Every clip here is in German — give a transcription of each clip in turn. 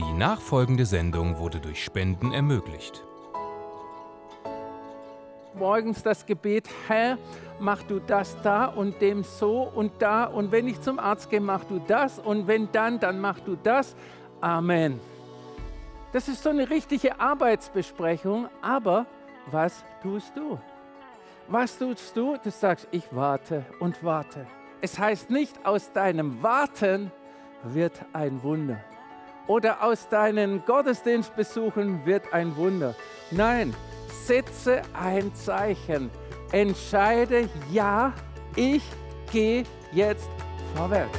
Die nachfolgende Sendung wurde durch Spenden ermöglicht. Morgens das Gebet, Herr, mach du das da und dem so und da und wenn ich zum Arzt gehe, mach du das und wenn dann, dann mach du das. Amen. Das ist so eine richtige Arbeitsbesprechung, aber was tust du? Was tust du? Du sagst, ich warte und warte. Es heißt nicht, aus deinem Warten wird ein Wunder. Oder aus deinen Gottesdienstbesuchen wird ein Wunder. Nein, setze ein Zeichen. Entscheide, ja, ich gehe jetzt vorwärts.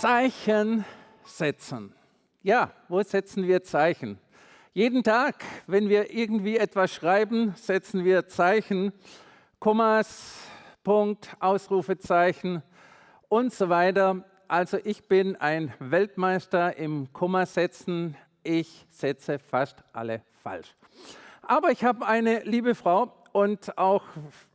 Zeichen setzen. Ja, wo setzen wir Zeichen? Jeden Tag, wenn wir irgendwie etwas schreiben, setzen wir Zeichen, Kommas, Punkt, Ausrufezeichen und so weiter. Also ich bin ein Weltmeister im Kommasetzen. Ich setze fast alle falsch. Aber ich habe eine liebe Frau, und auch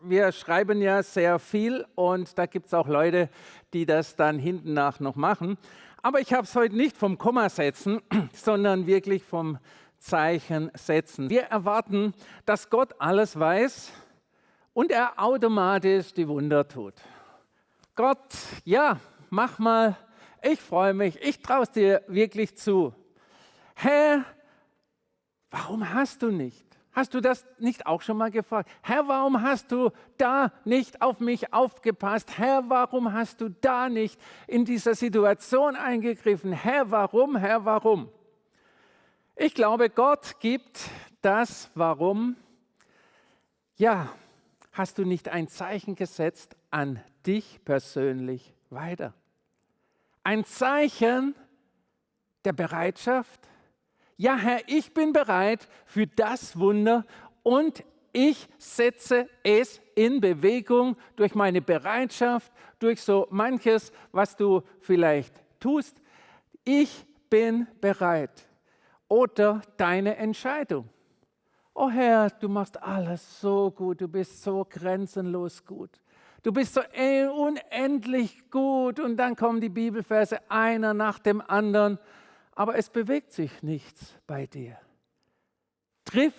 wir schreiben ja sehr viel und da gibt es auch Leute, die das dann hinten nach noch machen. Aber ich habe es heute nicht vom Komma setzen, sondern wirklich vom Zeichen setzen. Wir erwarten, dass Gott alles weiß und er automatisch die Wunder tut. Gott, ja, mach mal, ich freue mich, ich traue es dir wirklich zu. Herr, warum hast du nicht? Hast du das nicht auch schon mal gefragt? Herr, warum hast du da nicht auf mich aufgepasst? Herr, warum hast du da nicht in dieser Situation eingegriffen? Herr, warum? Herr, warum? Ich glaube, Gott gibt das Warum. Ja, hast du nicht ein Zeichen gesetzt an dich persönlich weiter? Ein Zeichen der Bereitschaft, ja Herr, ich bin bereit für das Wunder und ich setze es in Bewegung durch meine Bereitschaft, durch so manches, was du vielleicht tust. Ich bin bereit. Oder deine Entscheidung. Oh Herr, du machst alles so gut, du bist so grenzenlos gut. Du bist so unendlich gut. Und dann kommen die Bibelverse einer nach dem anderen aber es bewegt sich nichts bei dir. Triff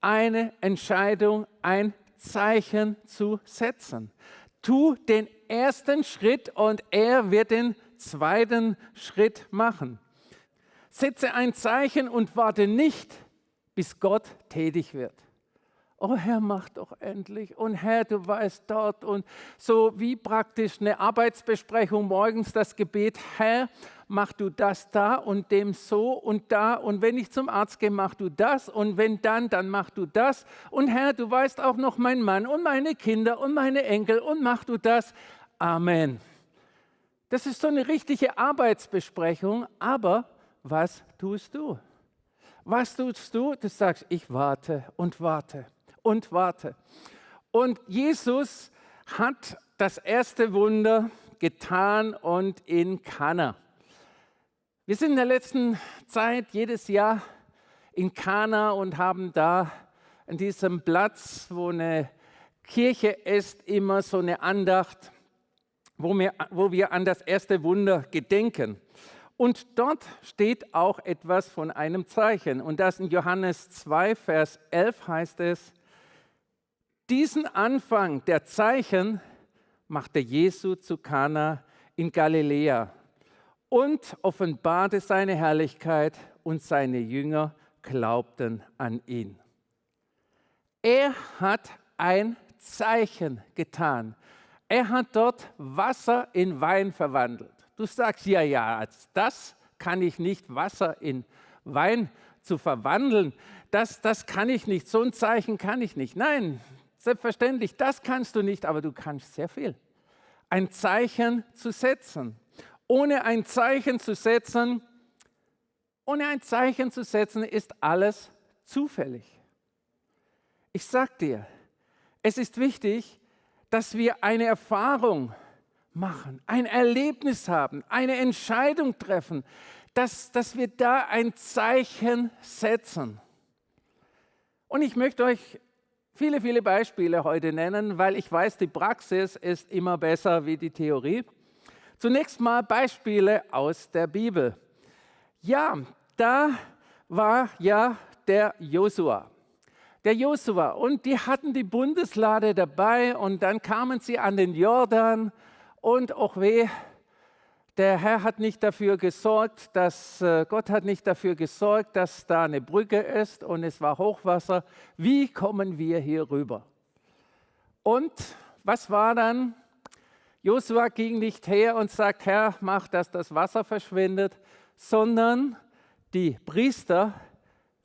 eine Entscheidung, ein Zeichen zu setzen. Tu den ersten Schritt und er wird den zweiten Schritt machen. Setze ein Zeichen und warte nicht, bis Gott tätig wird. Oh Herr, mach doch endlich. Und Herr, du weißt dort. Und so wie praktisch eine Arbeitsbesprechung morgens das Gebet, Herr, mach du das da und dem so und da und wenn ich zum Arzt gehe, mach du das und wenn dann, dann mach du das und Herr, du weißt auch noch mein Mann und meine Kinder und meine Enkel und mach du das. Amen. Das ist so eine richtige Arbeitsbesprechung, aber was tust du? Was tust du? Du sagst, ich warte und warte und warte. Und Jesus hat das erste Wunder getan und in Kana. Wir sind in der letzten Zeit jedes Jahr in Kana und haben da an diesem Platz, wo eine Kirche ist, immer so eine Andacht, wo wir, wo wir an das erste Wunder gedenken. Und dort steht auch etwas von einem Zeichen. Und das in Johannes 2, Vers 11 heißt es, diesen Anfang der Zeichen machte Jesu zu Kana in Galiläa und offenbarte seine Herrlichkeit und seine Jünger glaubten an ihn. Er hat ein Zeichen getan. Er hat dort Wasser in Wein verwandelt. Du sagst, ja, ja, das kann ich nicht, Wasser in Wein zu verwandeln. Das, das kann ich nicht, so ein Zeichen kann ich nicht. Nein, selbstverständlich, das kannst du nicht, aber du kannst sehr viel. Ein Zeichen zu setzen ohne ein Zeichen zu setzen, ohne ein Zeichen zu setzen, ist alles zufällig. Ich sag dir, es ist wichtig, dass wir eine Erfahrung machen, ein Erlebnis haben, eine Entscheidung treffen, dass, dass wir da ein Zeichen setzen. Und ich möchte euch viele, viele Beispiele heute nennen, weil ich weiß, die Praxis ist immer besser wie die Theorie. Zunächst mal Beispiele aus der Bibel. Ja, da war ja der Josua. Der Josua und die hatten die Bundeslade dabei und dann kamen sie an den Jordan und auch weh, der Herr hat nicht dafür gesorgt, dass äh, Gott hat nicht dafür gesorgt, dass da eine Brücke ist und es war Hochwasser. Wie kommen wir hier rüber? Und was war dann? Josua ging nicht her und sagt, Herr, mach, dass das Wasser verschwindet, sondern die Priester,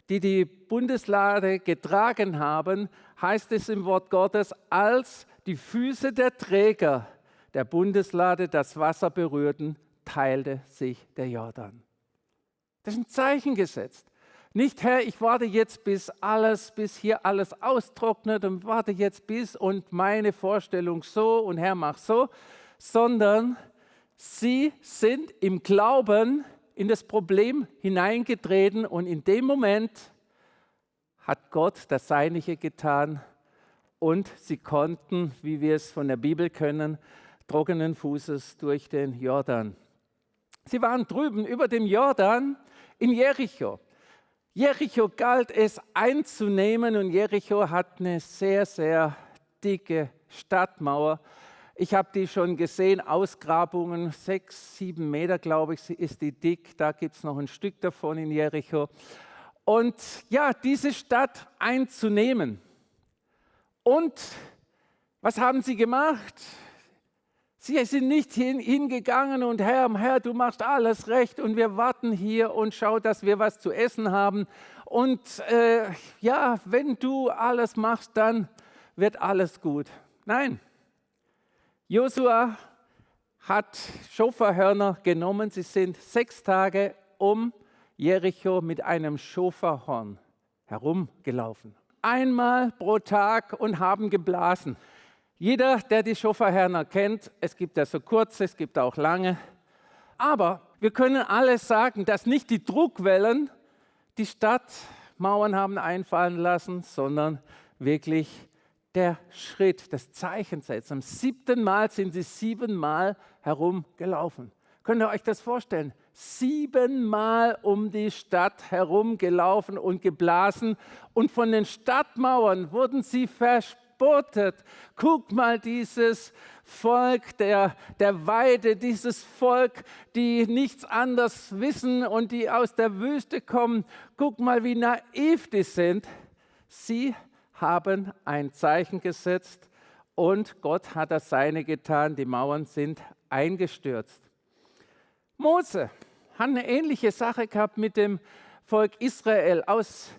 die die Bundeslade getragen haben, heißt es im Wort Gottes, als die Füße der Träger der Bundeslade das Wasser berührten, teilte sich der Jordan. Das ist ein Zeichen gesetzt. Nicht, Herr, ich warte jetzt, bis alles, bis hier alles austrocknet und warte jetzt bis und meine Vorstellung so und Herr, mach so, sondern sie sind im Glauben in das Problem hineingetreten und in dem Moment hat Gott das Seinige getan und sie konnten, wie wir es von der Bibel können, trockenen Fußes durch den Jordan Sie waren drüben über dem Jordan in Jericho. Jericho galt es einzunehmen und Jericho hat eine sehr, sehr dicke Stadtmauer. Ich habe die schon gesehen, Ausgrabungen, sechs, sieben Meter, glaube ich, ist die dick. Da gibt es noch ein Stück davon in Jericho. Und ja, diese Stadt einzunehmen. Und was haben sie gemacht? Sie sind nicht hingegangen und Herr, Herr, du machst alles recht und wir warten hier und schau, dass wir was zu essen haben. Und äh, ja, wenn du alles machst, dann wird alles gut. Nein, Josua hat Schoferhörner genommen. Sie sind sechs Tage um Jericho mit einem Schoferhorn herumgelaufen. Einmal pro Tag und haben geblasen. Jeder, der die Schoferhörner kennt, es gibt ja so kurze, es gibt auch lange. Aber wir können alles sagen, dass nicht die Druckwellen die Stadtmauern haben einfallen lassen, sondern wirklich der Schritt, das Zeichen setzen. Am siebten Mal sind sie siebenmal herumgelaufen. Könnt ihr euch das vorstellen? Siebenmal um die Stadt herumgelaufen und geblasen und von den Stadtmauern wurden sie verspottet verspottet. Guck mal dieses Volk der, der Weide, dieses Volk, die nichts anderes wissen und die aus der Wüste kommen. Guck mal, wie naiv die sind. Sie haben ein Zeichen gesetzt und Gott hat das Seine getan. Die Mauern sind eingestürzt. Mose hat eine ähnliche Sache gehabt mit dem Volk Israel aus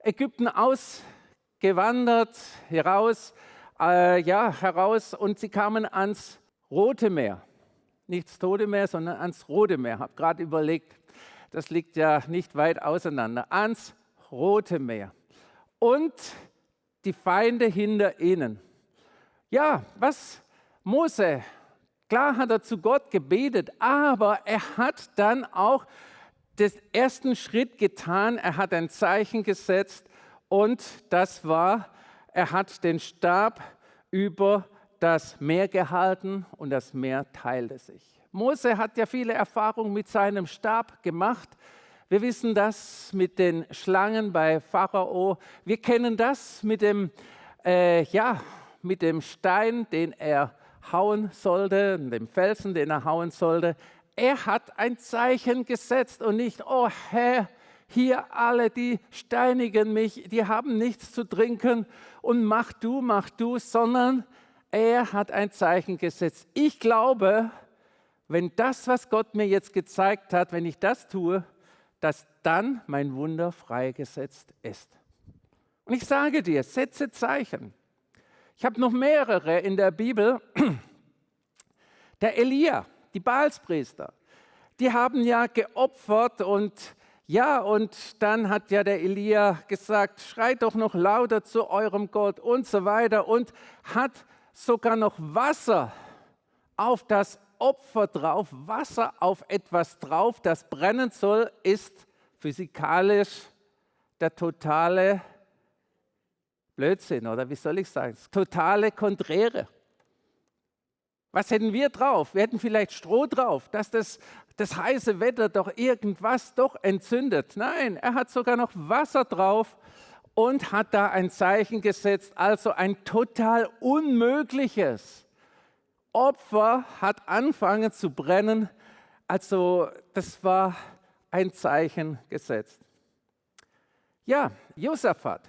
Ägypten aus gewandert, heraus, äh, ja, heraus und sie kamen ans Rote Meer. Nicht das Tote Meer, sondern ans Rote Meer. Habe gerade überlegt, das liegt ja nicht weit auseinander. Ans Rote Meer. Und die Feinde hinter ihnen. Ja, was Mose, klar hat er zu Gott gebetet, aber er hat dann auch den ersten Schritt getan. Er hat ein Zeichen gesetzt und das war, er hat den Stab über das Meer gehalten und das Meer teilte sich. Mose hat ja viele Erfahrungen mit seinem Stab gemacht. Wir wissen das mit den Schlangen bei Pharao. Wir kennen das mit dem, äh, ja, mit dem Stein, den er hauen sollte, dem Felsen, den er hauen sollte. Er hat ein Zeichen gesetzt und nicht, oh Herr, hier alle, die steinigen mich, die haben nichts zu trinken und mach du, mach du, sondern er hat ein Zeichen gesetzt. Ich glaube, wenn das, was Gott mir jetzt gezeigt hat, wenn ich das tue, dass dann mein Wunder freigesetzt ist. Und ich sage dir, setze Zeichen. Ich habe noch mehrere in der Bibel. Der Elia, die Baalspriester, die haben ja geopfert und Ja, und dann hat ja der Elia gesagt, schreit doch noch lauter zu eurem Gott und so weiter und hat sogar noch Wasser auf das Opfer drauf, Wasser auf etwas drauf, das brennen soll, ist physikalisch der totale Blödsinn oder wie soll ich sagen, das totale Konträre. Was hätten wir drauf? Wir hätten vielleicht Stroh drauf, dass das, das heiße Wetter doch irgendwas doch entzündet. Nein, er hat sogar noch Wasser drauf und hat da ein Zeichen gesetzt, also ein total unmögliches Opfer hat angefangen zu brennen. Also das war ein Zeichen gesetzt. Ja, Josaphat.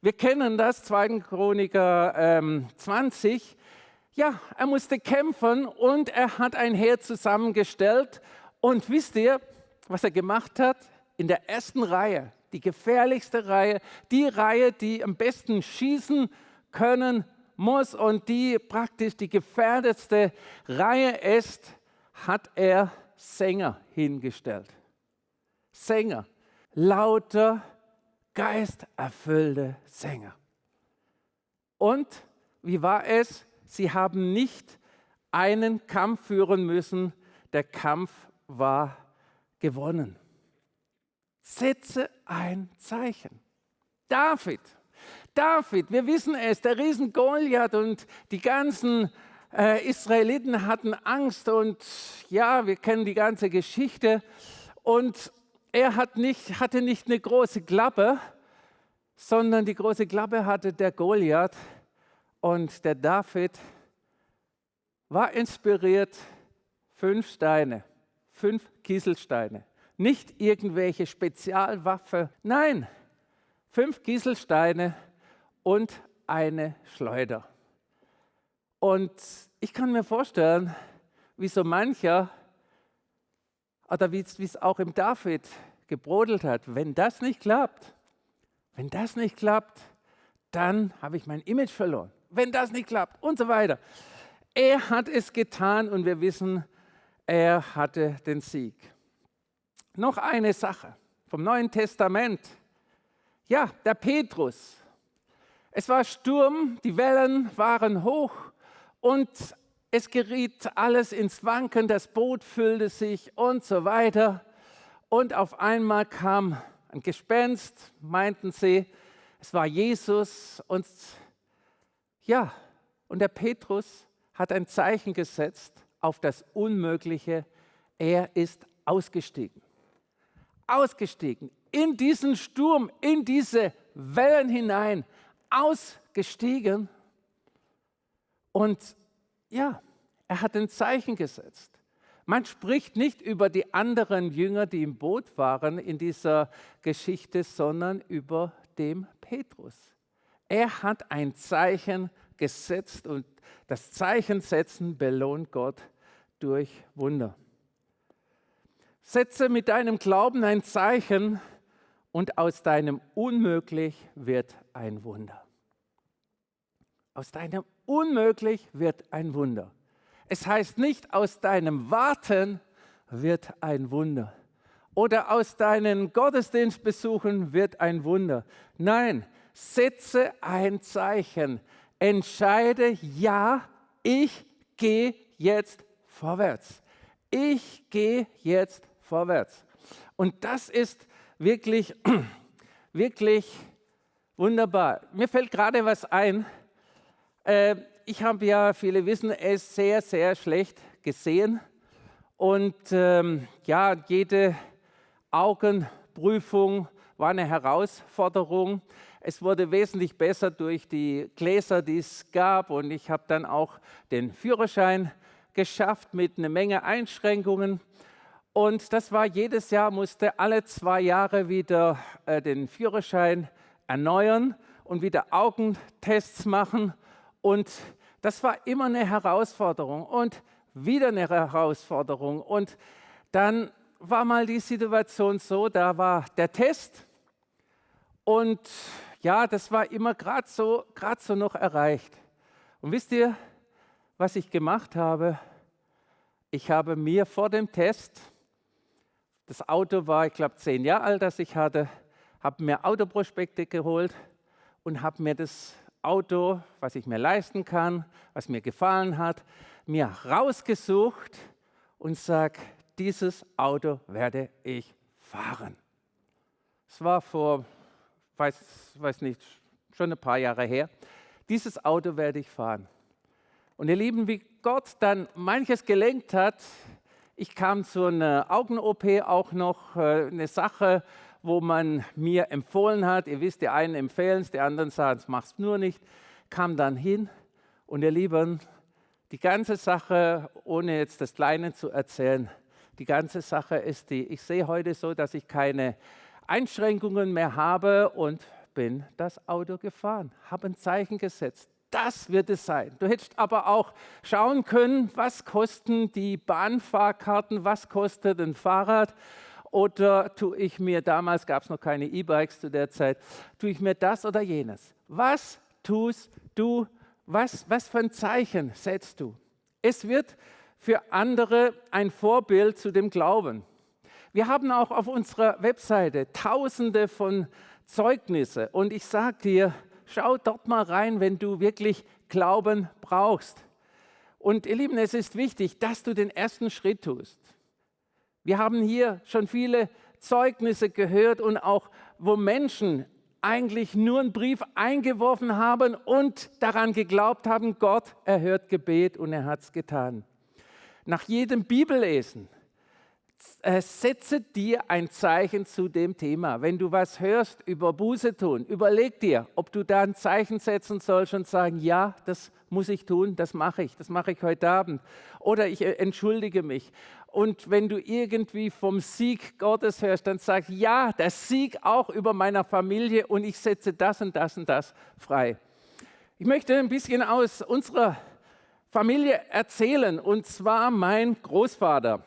Wir kennen das, 2. Chroniker ähm, 20. Ja, er musste kämpfen und er hat ein Heer zusammengestellt. Und wisst ihr, was er gemacht hat? In der ersten Reihe, die gefährlichste Reihe, die Reihe, die am besten schießen können muss und die praktisch die gefährdetste Reihe ist, hat er Sänger hingestellt. Sänger, lauter, geisterfüllte Sänger. Und wie war es? Sie haben nicht einen Kampf führen müssen, der Kampf war gewonnen. Setze ein Zeichen. David David, wir wissen es, der Riesen Goliath und die ganzen äh, Israeliten hatten Angst und ja, wir kennen die ganze Geschichte. Und er hat nicht, hatte nicht eine große Klappe, sondern die große Klappe hatte der Goliath und der David war inspiriert, fünf Steine, fünf Kieselsteine, nicht irgendwelche Spezialwaffe, nein, fünf Kieselsteine und eine Schleuder. Und ich kann mir vorstellen, wie so mancher, oder wie es auch im David gebrodelt hat, wenn das nicht klappt, wenn das nicht klappt, dann habe ich mein Image verloren. Wenn das nicht klappt und so weiter. Er hat es getan und wir wissen, er hatte den Sieg. Noch eine Sache vom Neuen Testament. Ja, der Petrus, es war Sturm, die Wellen waren hoch und es geriet alles ins Wanken, das Boot füllte sich und so weiter. Und auf einmal kam ein Gespenst, meinten sie, es war Jesus und ja, und der Petrus hat ein Zeichen gesetzt auf das Unmögliche. Er ist ausgestiegen. Ausgestiegen in diesen Sturm, in diese Wellen hinein ausgestiegen und ja, er hat ein Zeichen gesetzt. Man spricht nicht über die anderen Jünger, die im Boot waren in dieser Geschichte, sondern über dem Petrus. Er hat ein Zeichen gesetzt und das Zeichen setzen belohnt Gott durch Wunder. Setze mit deinem Glauben ein Zeichen, und aus deinem Unmöglich wird ein Wunder. Aus deinem Unmöglich wird ein Wunder. Es heißt nicht, aus deinem Warten wird ein Wunder. Oder aus deinen Gottesdienstbesuchen wird ein Wunder. Nein, setze ein Zeichen. Entscheide, ja, ich gehe jetzt vorwärts. Ich gehe jetzt vorwärts. Und das ist wirklich, wirklich wunderbar. Mir fällt gerade was ein. Äh, ich habe ja, viele wissen es, sehr, sehr schlecht gesehen. Und ähm, ja, jede Augenprüfung war eine Herausforderung. Es wurde wesentlich besser durch die Gläser, die es gab. Und ich habe dann auch den Führerschein geschafft mit einer Menge Einschränkungen. Und das war jedes Jahr, musste alle zwei Jahre wieder äh, den Führerschein erneuern und wieder Augentests machen. Und das war immer eine Herausforderung und wieder eine Herausforderung. Und dann war mal die Situation so, da war der Test und ja, das war immer gerade so, so noch erreicht. Und wisst ihr, was ich gemacht habe? Ich habe mir vor dem Test Das Auto war, ich glaube, zehn Jahre alt, das ich hatte, habe mir Autoprospekte geholt und habe mir das Auto, was ich mir leisten kann, was mir gefallen hat, mir rausgesucht und sage, dieses Auto werde ich fahren. Es war vor, weiß, weiß nicht, schon ein paar Jahre her. Dieses Auto werde ich fahren. Und ihr Lieben, wie Gott dann manches gelenkt hat, ich kam zu einer Augen-OP auch noch, äh, eine Sache, wo man mir empfohlen hat, ihr wisst, die einen empfehlen es, die anderen sagen, es machst nur nicht, kam dann hin und ihr Lieben, die ganze Sache, ohne jetzt das Kleine zu erzählen, die ganze Sache ist die, ich sehe heute so, dass ich keine Einschränkungen mehr habe und bin das Auto gefahren, habe ein Zeichen gesetzt. Das wird es sein. Du hättest aber auch schauen können, was kosten die Bahnfahrkarten, was kostet ein Fahrrad oder tue ich mir, damals gab es noch keine E-Bikes zu der Zeit, tue ich mir das oder jenes. Was tust du, was, was für ein Zeichen setzt du? Es wird für andere ein Vorbild zu dem Glauben. Wir haben auch auf unserer Webseite tausende von Zeugnisse und ich sage dir, schau dort mal rein, wenn du wirklich Glauben brauchst. Und ihr Lieben, es ist wichtig, dass du den ersten Schritt tust. Wir haben hier schon viele Zeugnisse gehört und auch, wo Menschen eigentlich nur einen Brief eingeworfen haben und daran geglaubt haben, Gott erhört Gebet und er hat es getan. Nach jedem Bibellesen äh, setze dir ein Zeichen zu dem Thema. Wenn du was hörst über Buße tun, überleg dir, ob du da ein Zeichen setzen sollst und sagen, ja, das muss ich tun, das mache ich, das mache ich heute Abend. Oder ich äh, entschuldige mich. Und wenn du irgendwie vom Sieg Gottes hörst, dann sag, ja, der Sieg auch über meiner Familie und ich setze das und das und das frei. Ich möchte ein bisschen aus unserer Familie erzählen, und zwar mein Großvater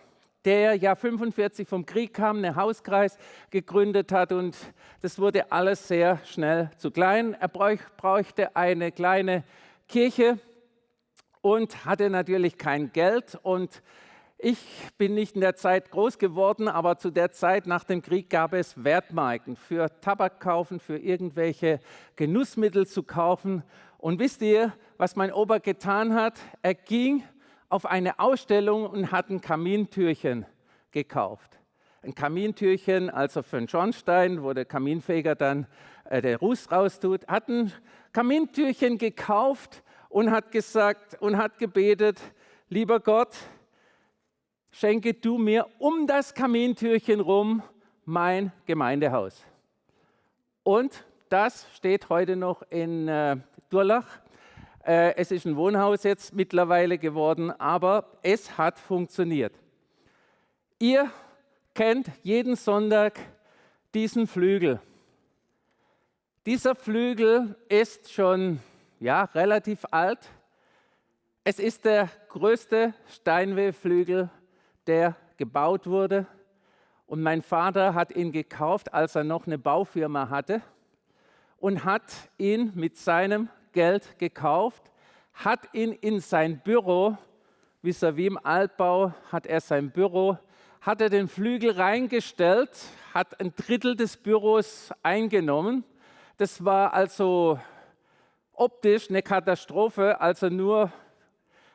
der ja 45 vom Krieg kam, einen Hauskreis gegründet hat und das wurde alles sehr schnell zu klein. Er bräuchte eine kleine Kirche und hatte natürlich kein Geld und ich bin nicht in der Zeit groß geworden, aber zu der Zeit nach dem Krieg gab es Wertmarken für Tabak kaufen, für irgendwelche Genussmittel zu kaufen. Und wisst ihr, was mein Opa getan hat? Er ging auf eine Ausstellung und hat ein Kamintürchen gekauft. Ein Kamintürchen, also für einen Schornstein, wo der Kaminfeger dann äh, der Ruß raustut, hat ein Kamintürchen gekauft und hat gesagt und hat gebetet, lieber Gott, schenke du mir um das Kamintürchen rum mein Gemeindehaus. Und das steht heute noch in äh, Durlach äh, es ist ein Wohnhaus jetzt mittlerweile geworden, aber es hat funktioniert. Ihr kennt jeden Sonntag diesen Flügel. Dieser Flügel ist schon ja, relativ alt. Es ist der größte Steinwayflügel, der gebaut wurde. Und mein Vater hat ihn gekauft, als er noch eine Baufirma hatte und hat ihn mit seinem Geld gekauft, hat ihn in sein Büro, vis-à-vis im Altbau hat er sein Büro, hat er den Flügel reingestellt, hat ein Drittel des Büros eingenommen. Das war also optisch eine Katastrophe, also nur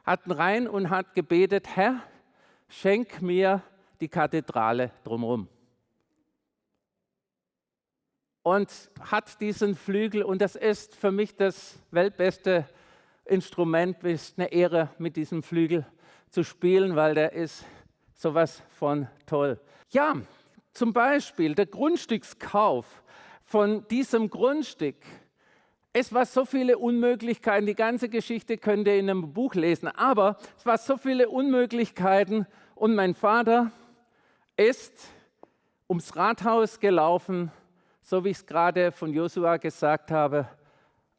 hatten rein und hat gebetet, Herr, schenk mir die Kathedrale drumherum und hat diesen Flügel und das ist für mich das weltbeste Instrument. Es ist eine Ehre, mit diesem Flügel zu spielen, weil der ist sowas von toll. Ja, zum Beispiel der Grundstückskauf von diesem Grundstück. Es war so viele Unmöglichkeiten, die ganze Geschichte könnt ihr in einem Buch lesen, aber es war so viele Unmöglichkeiten und mein Vater ist ums Rathaus gelaufen so wie ich es gerade von Josua gesagt habe,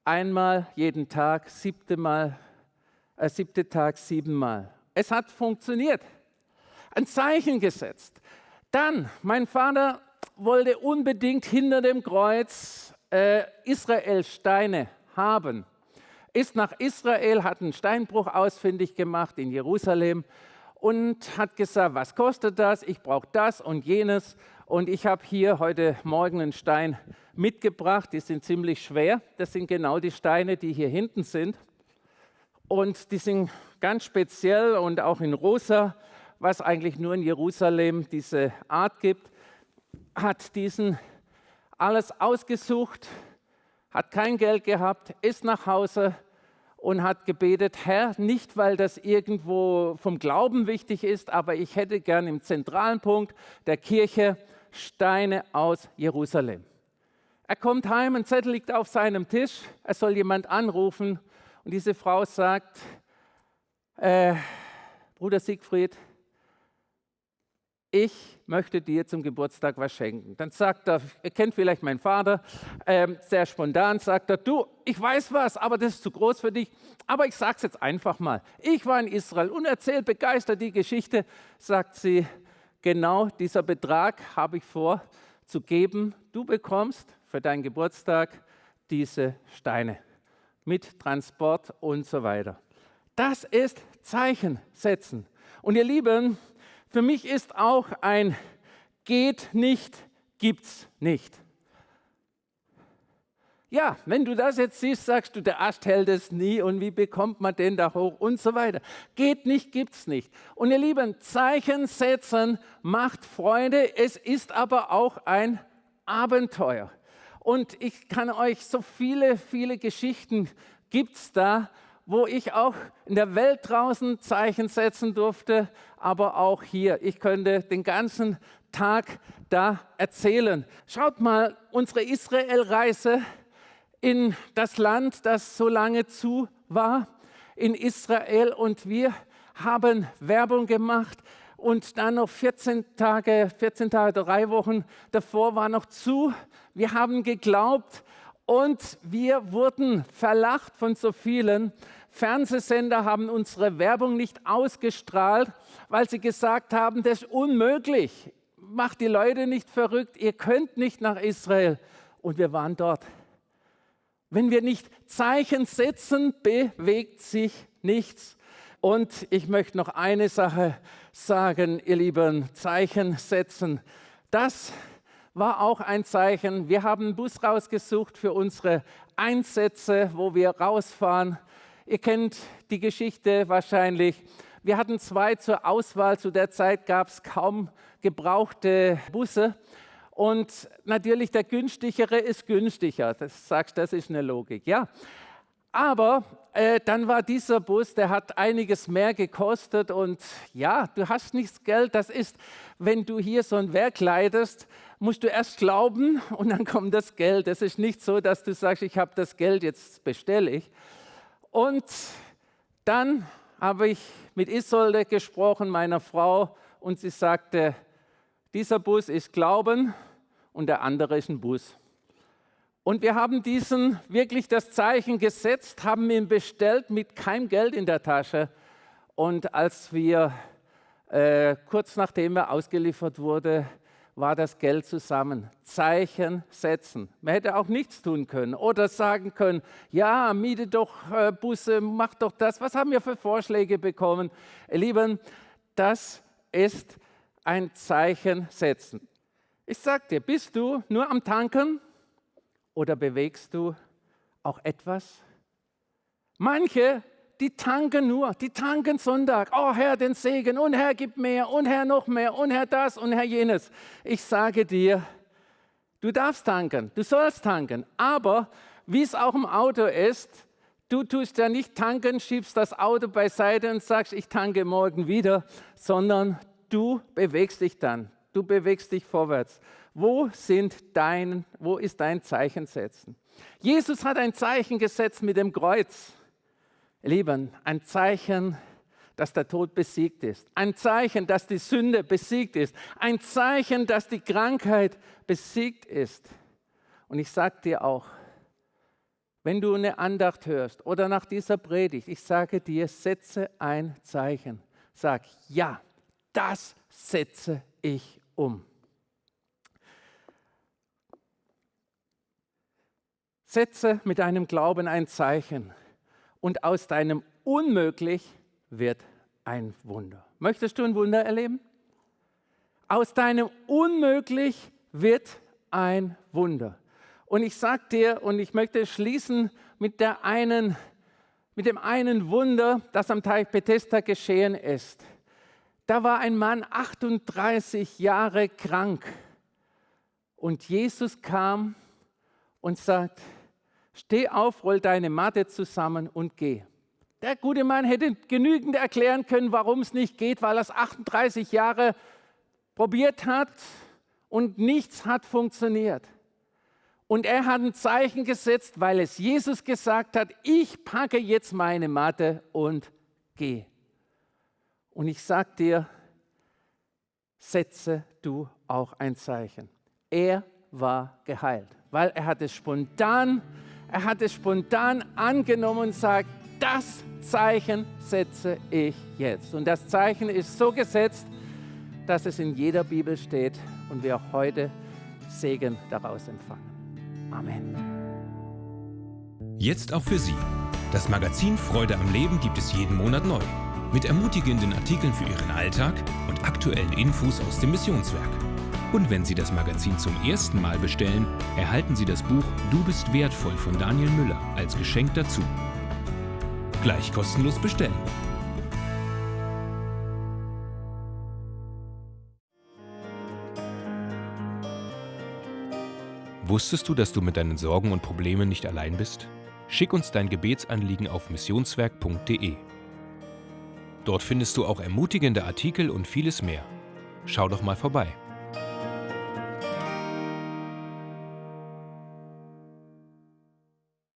einmal jeden Tag, siebte, Mal, äh, siebte Tag siebenmal. Es hat funktioniert. Ein Zeichen gesetzt. Dann, mein Vater wollte unbedingt hinter dem Kreuz äh, Israel Steine haben. Ist nach Israel, hat einen Steinbruch ausfindig gemacht in Jerusalem und hat gesagt, was kostet das? Ich brauche das und jenes. Und ich habe hier heute Morgen einen Stein mitgebracht. Die sind ziemlich schwer. Das sind genau die Steine, die hier hinten sind. Und die sind ganz speziell und auch in rosa, was eigentlich nur in Jerusalem diese Art gibt, hat diesen alles ausgesucht, hat kein Geld gehabt, ist nach Hause und hat gebetet, Herr, nicht weil das irgendwo vom Glauben wichtig ist, aber ich hätte gern im zentralen Punkt der Kirche Steine aus Jerusalem. Er kommt heim, ein Zettel liegt auf seinem Tisch, er soll jemand anrufen und diese Frau sagt, äh, Bruder Siegfried, ich möchte dir zum Geburtstag was schenken. Dann sagt er, ihr kennt vielleicht meinen Vater, äh, sehr spontan sagt er, du, ich weiß was, aber das ist zu groß für dich, aber ich sage es jetzt einfach mal. Ich war in Israel und erzähle begeistert die Geschichte, sagt sie, genau dieser Betrag habe ich vor zu geben. Du bekommst für deinen Geburtstag diese Steine mit Transport und so weiter. Das ist Zeichen setzen. Und ihr Lieben, für mich ist auch ein geht nicht, gibt's nicht. Ja, wenn du das jetzt siehst, sagst du, der Ast hält es nie und wie bekommt man den da hoch und so weiter. Geht nicht, gibt's nicht. Und ihr Lieben, Zeichen setzen macht Freude, es ist aber auch ein Abenteuer. Und ich kann euch so viele, viele Geschichten gibt's da, wo ich auch in der Welt draußen Zeichen setzen durfte, aber auch hier. Ich könnte den ganzen Tag da erzählen. Schaut mal, unsere Israel-Reise in das Land, das so lange zu war, in Israel. Und wir haben Werbung gemacht und dann noch 14 Tage, 14 Tage, drei Wochen davor war noch zu. Wir haben geglaubt und wir wurden verlacht von so vielen. Fernsehsender haben unsere Werbung nicht ausgestrahlt, weil sie gesagt haben, das ist unmöglich. Macht die Leute nicht verrückt, ihr könnt nicht nach Israel. Und wir waren dort. Wenn wir nicht Zeichen setzen, bewegt sich nichts. Und ich möchte noch eine Sache sagen, ihr Lieben, Zeichen setzen. Das war auch ein Zeichen. Wir haben einen Bus rausgesucht für unsere Einsätze, wo wir rausfahren. Ihr kennt die Geschichte wahrscheinlich. Wir hatten zwei zur Auswahl. Zu der Zeit gab es kaum gebrauchte Busse. Und natürlich der günstigere ist günstiger. Das sagst, das ist eine Logik, ja. Aber äh, dann war dieser Bus, der hat einiges mehr gekostet und ja, du hast nichts Geld. Das ist, wenn du hier so ein Werk leitest, musst du erst glauben und dann kommt das Geld. Es ist nicht so, dass du sagst, ich habe das Geld, jetzt bestelle ich. Und dann habe ich mit Isolde gesprochen, meiner Frau, und sie sagte, dieser Bus ist Glauben und der andere ist ein Bus. Und wir haben diesen wirklich das Zeichen gesetzt, haben ihn bestellt mit keinem Geld in der Tasche. Und als wir äh, kurz nachdem er ausgeliefert wurde, war das Geld zusammen. Zeichen setzen. Man hätte auch nichts tun können oder sagen können, ja, miete doch äh, Busse, mach doch das. Was haben wir für Vorschläge bekommen? Lieben, das ist ein Zeichen setzen. Ich sage dir, bist du nur am Tanken oder bewegst du auch etwas? Manche, die tanken nur, die tanken Sonntag. Oh Herr, den Segen und Herr, gib mehr und Herr noch mehr und Herr das und Herr jenes. Ich sage dir, du darfst tanken, du sollst tanken, aber wie es auch im Auto ist, du tust ja nicht tanken, schiebst das Auto beiseite und sagst, ich tanke morgen wieder, sondern du bewegst dich dann du bewegst dich vorwärts. Wo, sind dein, wo ist dein Zeichen setzen? Jesus hat ein Zeichen gesetzt mit dem Kreuz. Lieben, ein Zeichen, dass der Tod besiegt ist. Ein Zeichen, dass die Sünde besiegt ist. Ein Zeichen, dass die Krankheit besiegt ist. Und ich sage dir auch, wenn du eine Andacht hörst oder nach dieser Predigt, ich sage dir, setze ein Zeichen. Sag, ja, das setze ich um. Setze mit deinem Glauben ein Zeichen und aus deinem Unmöglich wird ein Wunder. Möchtest du ein Wunder erleben? Aus deinem Unmöglich wird ein Wunder. Und ich sage dir, und ich möchte schließen mit, der einen, mit dem einen Wunder, das am Teich Bethesda geschehen ist. Da war ein Mann 38 Jahre krank. Und Jesus kam und sagt, steh auf, roll deine Matte zusammen und geh. Der gute Mann hätte genügend erklären können, warum es nicht geht, weil er es 38 Jahre probiert hat und nichts hat funktioniert. Und er hat ein Zeichen gesetzt, weil es Jesus gesagt hat, ich packe jetzt meine Matte und gehe. Und ich sage dir, setze du auch ein Zeichen. Er war geheilt, weil er hat es spontan, er hat es spontan angenommen und sagt, das Zeichen setze ich jetzt. Und das Zeichen ist so gesetzt, dass es in jeder Bibel steht und wir heute Segen daraus empfangen. Amen. Jetzt auch für Sie. Das Magazin Freude am Leben gibt es jeden Monat neu. Mit ermutigenden Artikeln für Ihren Alltag und aktuellen Infos aus dem Missionswerk. Und wenn Sie das Magazin zum ersten Mal bestellen, erhalten Sie das Buch Du bist wertvoll von Daniel Müller als Geschenk dazu. Gleich kostenlos bestellen. Wusstest du, dass du mit deinen Sorgen und Problemen nicht allein bist? Schick uns dein Gebetsanliegen auf missionswerk.de. Dort findest du auch ermutigende Artikel und vieles mehr. Schau doch mal vorbei.